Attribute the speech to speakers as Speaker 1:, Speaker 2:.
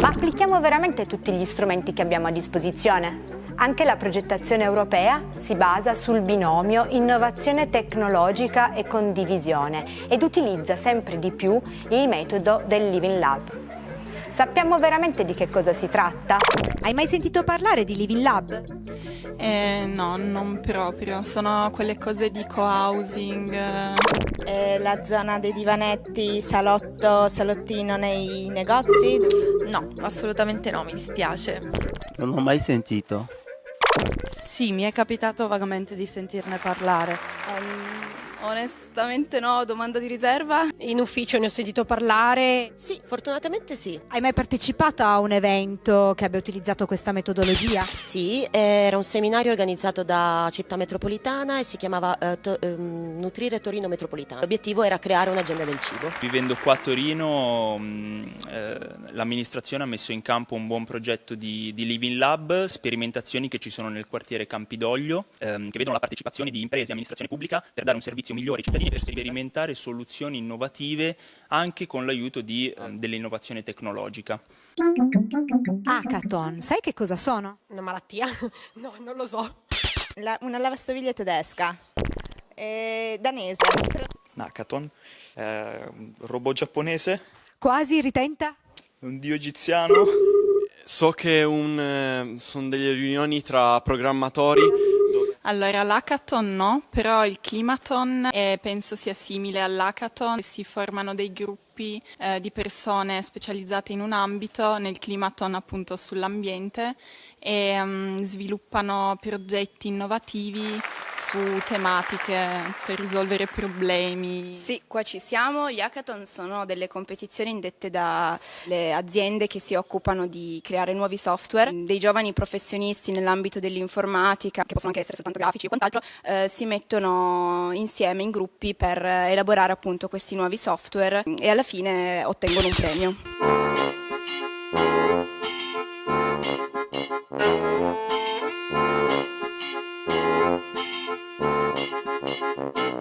Speaker 1: Ma applichiamo veramente tutti gli strumenti che abbiamo a disposizione? Anche la progettazione europea si basa sul binomio innovazione tecnologica e condivisione ed utilizza sempre di più il metodo del Living Lab. Sappiamo veramente di che cosa si tratta?
Speaker 2: Hai mai sentito parlare di Living Lab?
Speaker 3: Eh, no, non proprio, sono quelle cose di co-housing.
Speaker 4: Eh, la zona dei divanetti, salotto, salottino nei negozi?
Speaker 5: No, assolutamente no, mi dispiace.
Speaker 6: Non ho mai sentito.
Speaker 7: Sì, mi è capitato vagamente di sentirne parlare.
Speaker 5: Um, onestamente no, domanda di riserva?
Speaker 8: In ufficio ne ho sentito parlare.
Speaker 9: Sì, fortunatamente sì.
Speaker 2: Hai mai partecipato a un evento che abbia utilizzato questa metodologia?
Speaker 9: Sì, era un seminario organizzato da Città Metropolitana e si chiamava uh, to, um, Nutrire Torino Metropolitana. L'obiettivo era creare un'agenda del cibo.
Speaker 10: Vivendo qua a Torino mh, eh, l'amministrazione ha messo in campo un buon progetto di, di, Living Lab, sperimentazioni che ci sono nel quartiere Campidoglio, ehm, che vedono la partecipazione di imprese e amministrazione pubblica per dare un servizio migliore ai cittadini, per sperimentare soluzioni innovative anche con l'aiuto eh, dell'innovazione tecnologica.
Speaker 2: Hackathon, sai che cosa sono?
Speaker 8: Una malattia? No, non lo so.
Speaker 4: La, una lavastoviglie tedesca, eh, danese.
Speaker 11: Un hackathon, eh, un robot giapponese.
Speaker 2: Quasi, ritenta?
Speaker 11: Un dio egiziano.
Speaker 12: So che eh, sono delle riunioni tra programmatori.
Speaker 3: Allora, l'hackathon no, però il climathon eh, penso sia simile all'hackathon. Si formano dei gruppi eh, di persone specializzate in un ambito, nel climathon appunto sull'ambiente, e um, sviluppano progetti innovativi su tematiche per risolvere problemi.
Speaker 5: Sì, qua ci siamo. Gli hackathon sono delle competizioni indette dalle aziende che si occupano di creare nuovi software. Dei giovani professionisti nell'ambito dell'informatica, che possono anche essere soltanto grafici o quant'altro, eh, si mettono insieme in gruppi per elaborare appunto questi nuovi software e alla fine fine ottengono un premio. Thank